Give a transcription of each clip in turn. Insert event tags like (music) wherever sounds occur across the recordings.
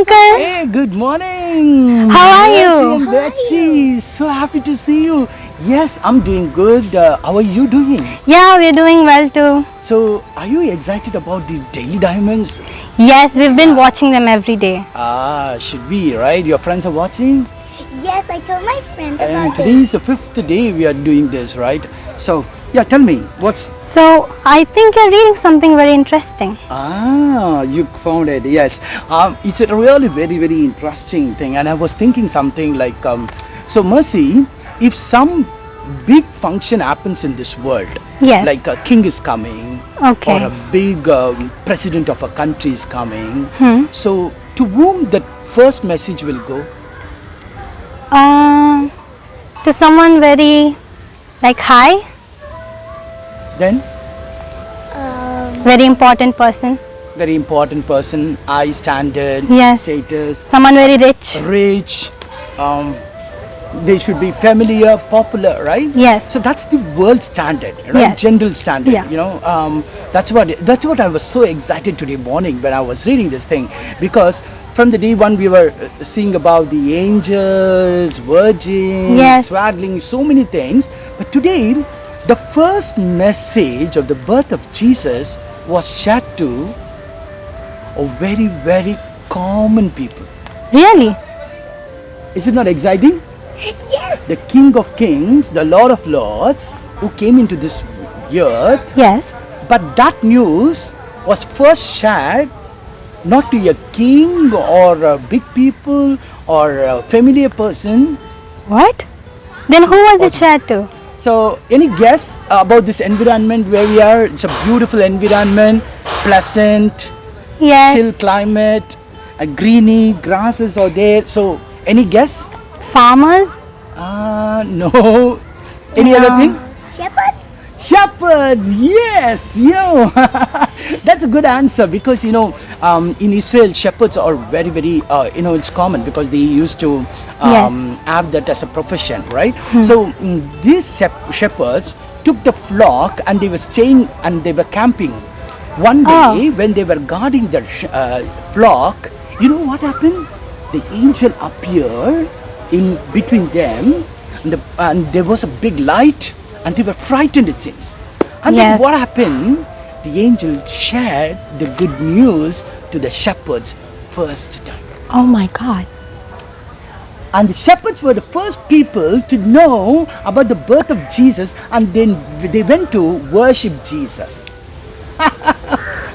Good morning, Appa uncle. Hey, good morning. How are Mercy you? and Betsy, so happy to see you. Yes, I'm doing good. Uh, how are you doing? Yeah, we're doing well too. So, are you excited about the daily diamonds? Yes, we've been watching them every day. Ah, should be, right? Your friends are watching? Yes, I told my friends And about today is the fifth day we are doing this, right? So, yeah, tell me, what's... So, I think you're reading something very interesting. Ah, you found it, yes. Um, it's a really very, very interesting thing. And I was thinking something like, um, so Mercy, if some big function happens in this world, Yes. like a king is coming, Okay. or a big um, president of a country is coming, Hmm. so to whom the first message will go? Um, to someone very like high, Then, Um, very important person, very important person, high standard, Yes. status, someone very rich. rich, um, they should be familiar, popular, right? Yes. So that's the world standard, right? Yes. General standard. Yeah. You know, um, that's what that's what I was so excited today morning when I was reading this thing because from the day one we were uh, seeing about the angels, virgins, Yes. swaddling, so many things. But today, the first message of the birth of Jesus was shared to a very very common people. Really? Is it not exciting? yes. the King of Kings, the Lord of Lords, who came into this earth. Yes. But that news was first shared not to a king or a big people or a familiar person. What? Then who was it shared to? So, any guess about this environment where we are? It's a beautiful environment, pleasant, Yes. chill climate, a greeny grasses are there. So, any guess? Farmers? Ah, no. Any other thing? Shepherds? Shepherds, yes, yo, (laughs) that's a good answer because you know um, in Israel shepherds are very very uh, you know it's common because they used to um, Yes. have that as a profession, right? So mm, these shepherds took the flock and they were staying and they were camping. One day when they were guarding their sh- uh, flock, you know what happened? The angel appeared in between them, and, the, and there was a big light, and they were frightened. It seems. And then what happened? The angel shared the good news to the shepherds first time. Oh my God. And the shepherds were the first people to know about the birth of Jesus, and then they went to worship Jesus. (laughs)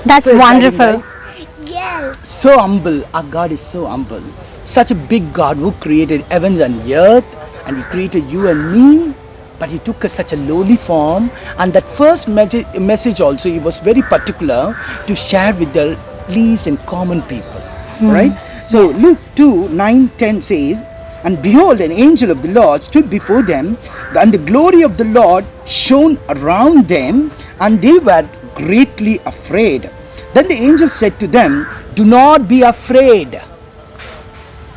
That's So wonderful. right? Yes. so humble. Our God is so humble. Such a big God who created heavens and earth, and He created you and me. But He took us such a lowly form, and that first message, message also He was very particular to share with the least and common people. Hmm. Right? So Luke 2 9 10 says, And behold, an angel of the Lord stood before them, and the glory of the Lord shone around them, and they were greatly afraid. Then the angel said to them, Do not be afraid.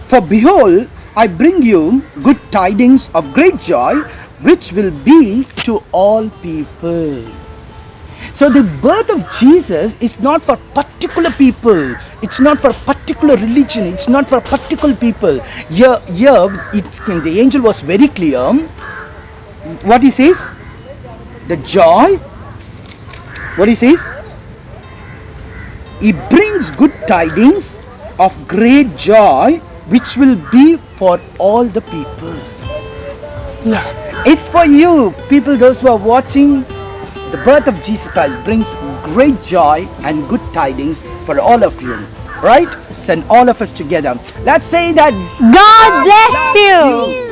For behold, I bring you good tidings of great joy, which will be to all people. So the birth of Jesus is not for particular people. It's not for particular religion. It's not for particular people. Here, here it, the angel was very clear. What he says? The joy. What he says? He brings good tidings of great joy, which will be for all the people. Yeah. It's for you, people, those who are watching. The birth of Jesus Christ brings great joy and good tidings for all of you. Right? Send all of us together. Let's say that God bless you.